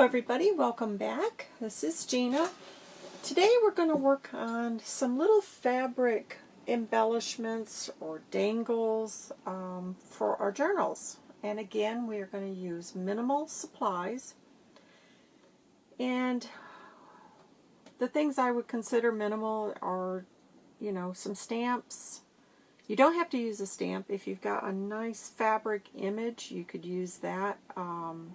Everybody, welcome back. This is Gina. Today we're going to work on some little fabric embellishments or dangles um, for our journals. And again, we are going to use minimal supplies. And the things I would consider minimal are, you know, some stamps. You don't have to use a stamp. If you've got a nice fabric image, you could use that. Um,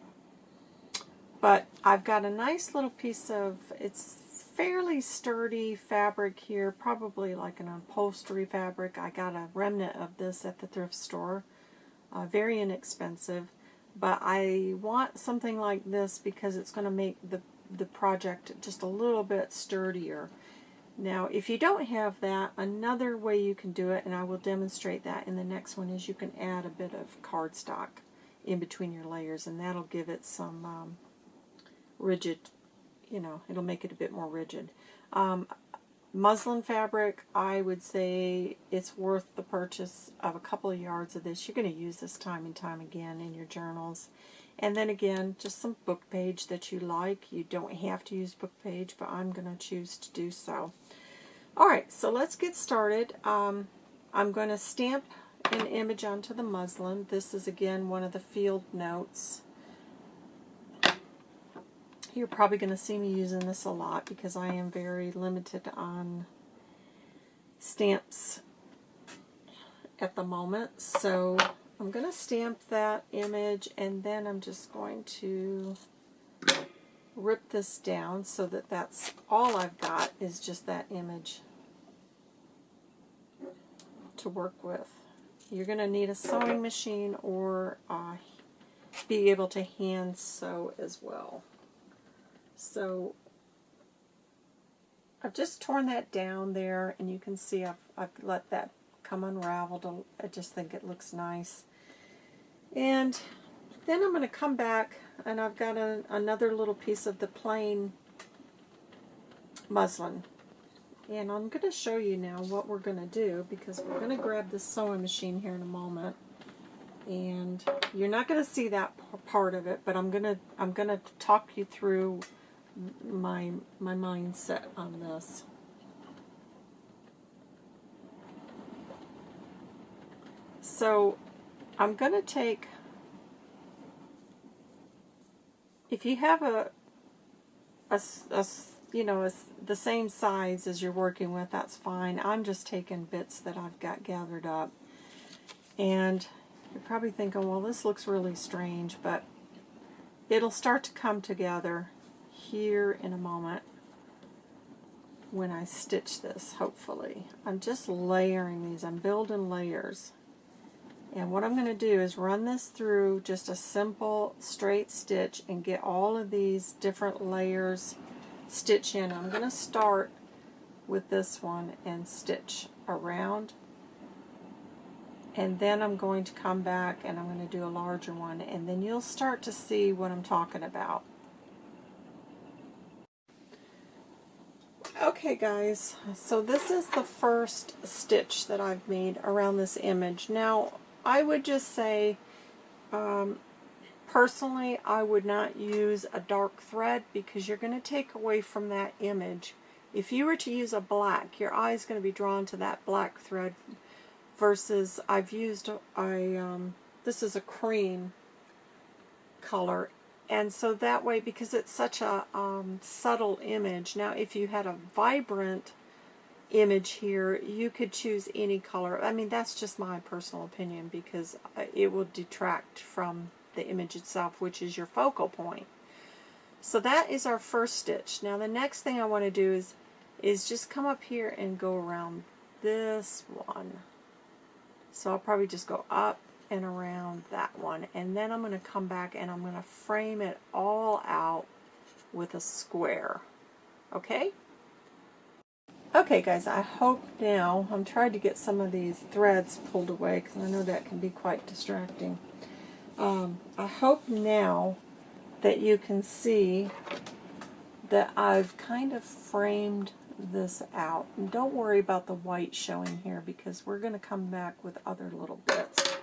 but I've got a nice little piece of, it's fairly sturdy fabric here, probably like an upholstery fabric. I got a remnant of this at the thrift store. Uh, very inexpensive. But I want something like this because it's going to make the, the project just a little bit sturdier. Now, if you don't have that, another way you can do it, and I will demonstrate that in the next one, is you can add a bit of cardstock in between your layers, and that'll give it some um, rigid, you know, it'll make it a bit more rigid. Um, muslin fabric, I would say it's worth the purchase of a couple of yards of this. You're going to use this time and time again in your journals. And then again, just some book page that you like. You don't have to use book page, but I'm going to choose to do so. Alright, so let's get started. Um, I'm going to stamp an image onto the muslin. This is again one of the field notes. You're probably going to see me using this a lot because I am very limited on stamps at the moment. So I'm going to stamp that image and then I'm just going to rip this down so that that's all I've got is just that image to work with. You're going to need a sewing machine or uh, be able to hand sew as well. So I've just torn that down there and you can see I've, I've let that come unraveled. I just think it looks nice. And then I'm going to come back and I've got a, another little piece of the plain muslin. And I'm going to show you now what we're going to do because we're going to grab this sewing machine here in a moment and you're not going to see that part of it, but I'm going to I'm going to talk you through my, my mindset on this. So I'm going to take, if you have a, a, a you know, a, the same size as you're working with, that's fine. I'm just taking bits that I've got gathered up. And you're probably thinking, well, this looks really strange, but it'll start to come together here in a moment when I stitch this, hopefully. I'm just layering these. I'm building layers. And what I'm going to do is run this through just a simple straight stitch and get all of these different layers stitch in. I'm going to start with this one and stitch around and then I'm going to come back and I'm going to do a larger one and then you'll start to see what I'm talking about. Okay guys, so this is the first stitch that I've made around this image. Now, I would just say, um, personally, I would not use a dark thread because you're going to take away from that image. If you were to use a black, your eye is going to be drawn to that black thread versus I've used a, um, this is a cream color and so that way, because it's such a um, subtle image, now if you had a vibrant image here, you could choose any color. I mean, that's just my personal opinion because uh, it will detract from the image itself, which is your focal point. So that is our first stitch. Now the next thing I want to do is, is just come up here and go around this one. So I'll probably just go up and around that one. And then I'm going to come back and I'm going to frame it all out with a square. Okay? Okay guys, I hope now, I'm trying to get some of these threads pulled away because I know that can be quite distracting. Um, I hope now that you can see that I've kind of framed this out. And don't worry about the white showing here because we're going to come back with other little bits.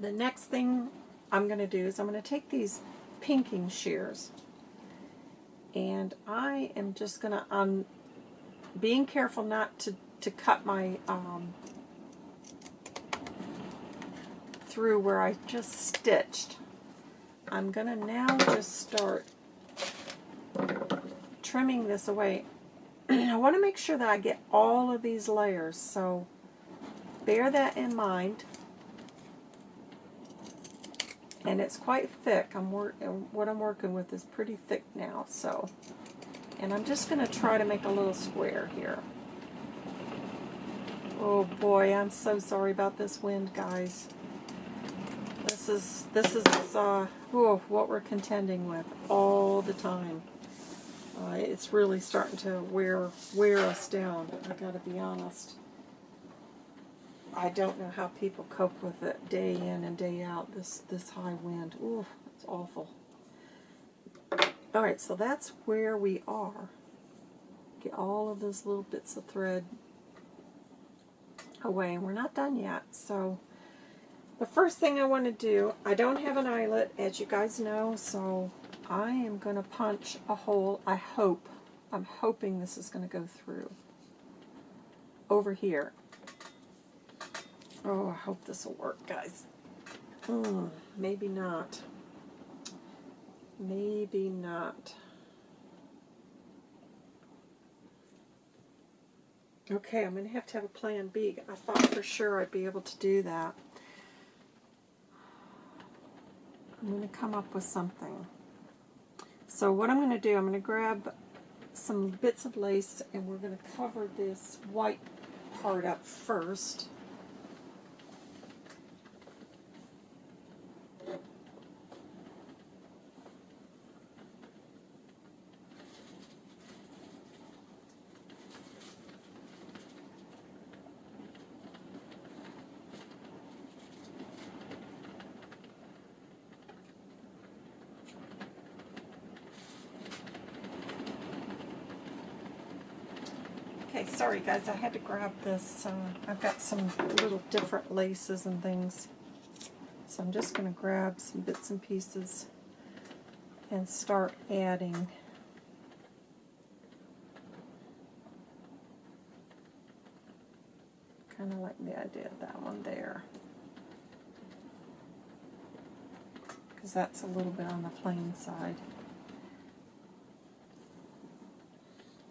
The next thing I'm going to do is I'm going to take these pinking shears and I am just going to, um, being careful not to, to cut my, um, through where I just stitched. I'm going to now just start trimming this away. I want to make sure that I get all of these layers, so bear that in mind. And it's quite thick. I'm work what I'm working with is pretty thick now, so and I'm just going to try to make a little square here. Oh boy, I'm so sorry about this wind, guys. This is this is uh, whew, what we're contending with all the time. Uh, it's really starting to wear wear us down. I got to be honest. I don't know how people cope with it day in and day out. This this high wind. Ooh, it's awful. All right, so that's where we are. Get all of those little bits of thread away. and We're not done yet, so the first thing I want to do, I don't have an eyelet, as you guys know, so I am going to punch a hole, I hope, I'm hoping this is going to go through, over here. Oh, I hope this will work, guys. Hmm, maybe not. Maybe not. Okay, I'm going to have to have a plan B. I thought for sure I'd be able to do that. I'm going to come up with something. So what I'm going to do, I'm going to grab some bits of lace and we're going to cover this white part up first. Okay, sorry guys, I had to grab this. Uh, I've got some little different laces and things. So I'm just going to grab some bits and pieces and start adding. Kind of like the idea of that one there. Because that's a little bit on the plain side.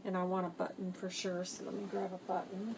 And I want a button for sure, so let me grab a button.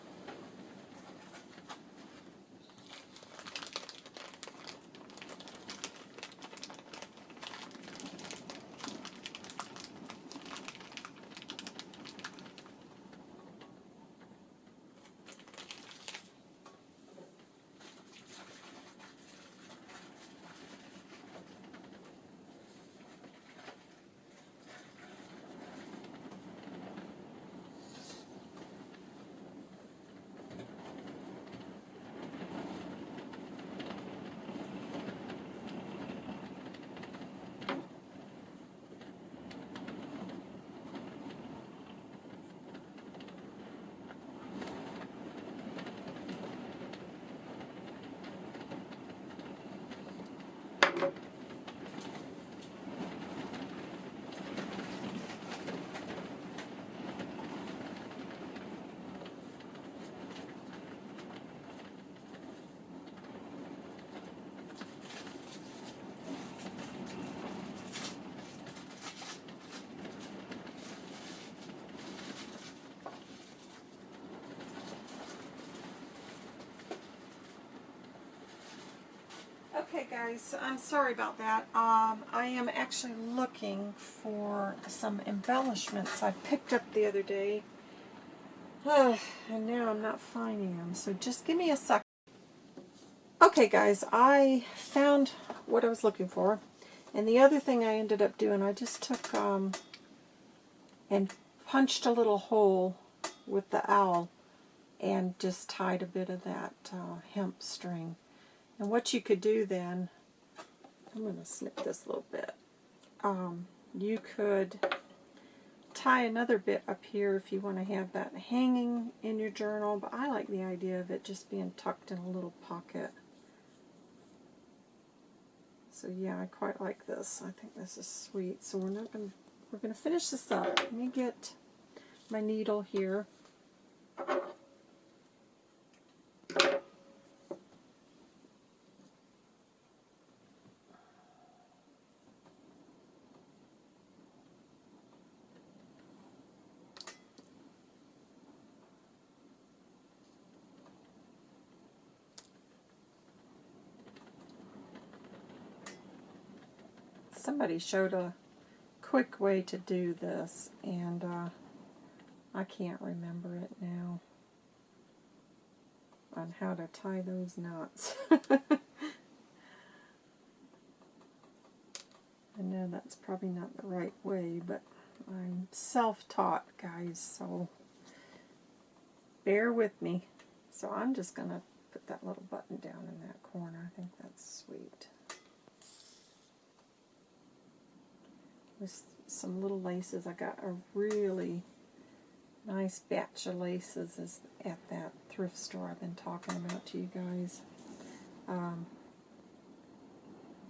Okay guys, I'm sorry about that. Um, I am actually looking for some embellishments I picked up the other day. and now I'm not finding them, so just give me a sec. Okay guys, I found what I was looking for. And the other thing I ended up doing, I just took um, and punched a little hole with the awl and just tied a bit of that uh, hemp string and what you could do then, I'm going to snip this a little bit. Um, you could tie another bit up here if you want to have that hanging in your journal, but I like the idea of it just being tucked in a little pocket. So yeah, I quite like this. I think this is sweet. So we're not going to, we're going to finish this up. Let me get my needle here. Somebody showed a quick way to do this, and uh, I can't remember it now on how to tie those knots. I know that's probably not the right way, but I'm self-taught, guys, so bear with me. So I'm just going to put that little button down in that corner. I think that's sweet. Some little laces. I got a really nice batch of laces is at that thrift store I've been talking about to you guys. Um,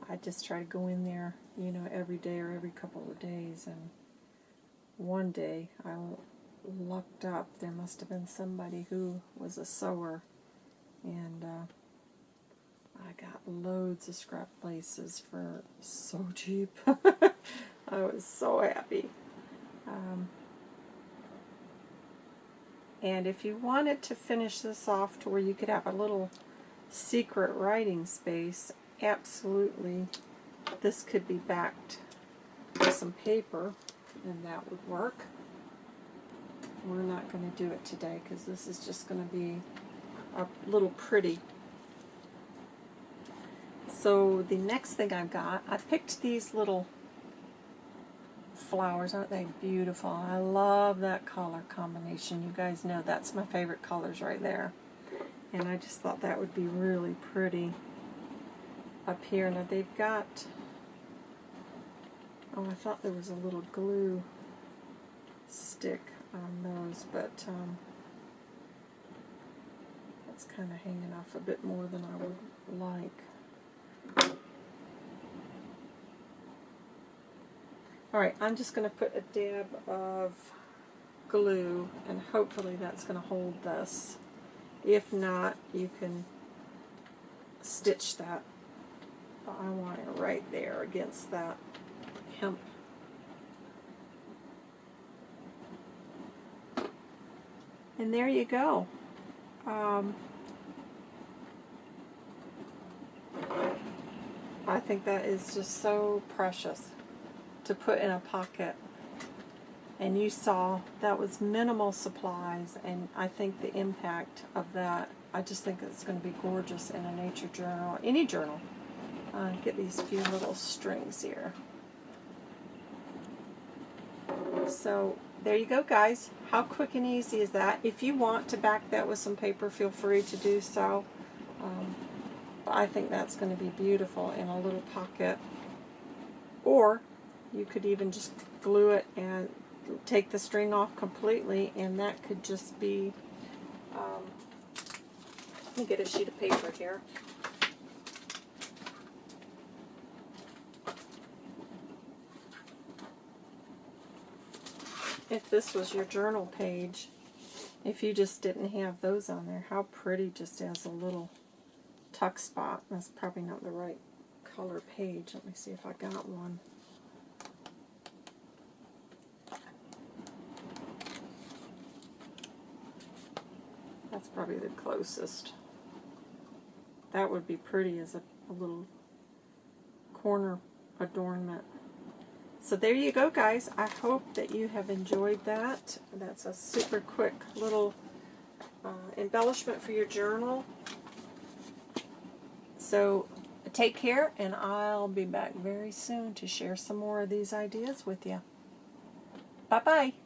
I just try to go in there, you know, every day or every couple of days. And one day I looked up. There must have been somebody who was a sewer. And uh, I got loads of scrap laces for so cheap. I was so happy. Um, and if you wanted to finish this off to where you could have a little secret writing space, absolutely, this could be backed with some paper, and that would work. We're not going to do it today because this is just going to be a little pretty. So the next thing I've got, I picked these little flowers. Aren't they beautiful? I love that color combination. You guys know that's my favorite colors right there. And I just thought that would be really pretty up here. Now they've got, oh I thought there was a little glue stick on those, but um, that's kind of hanging off a bit more than I would like. Alright, I'm just going to put a dab of glue and hopefully that's going to hold this. If not, you can stitch that. But I want it right there against that hemp. And there you go. Um, I think that is just so precious to put in a pocket. And you saw that was minimal supplies, and I think the impact of that, I just think it's going to be gorgeous in a nature journal, any journal. Uh, get these few little strings here. So there you go guys. How quick and easy is that? If you want to back that with some paper, feel free to do so. Um, I think that's going to be beautiful in a little pocket. Or you could even just glue it and take the string off completely and that could just be um, let me get a sheet of paper here. If this was your journal page if you just didn't have those on there how pretty just as a little tuck spot. That's probably not the right color page. Let me see if I got one That's probably the closest. That would be pretty as a, a little corner adornment. So there you go, guys. I hope that you have enjoyed that. That's a super quick little uh, embellishment for your journal. So take care, and I'll be back very soon to share some more of these ideas with you. Bye-bye.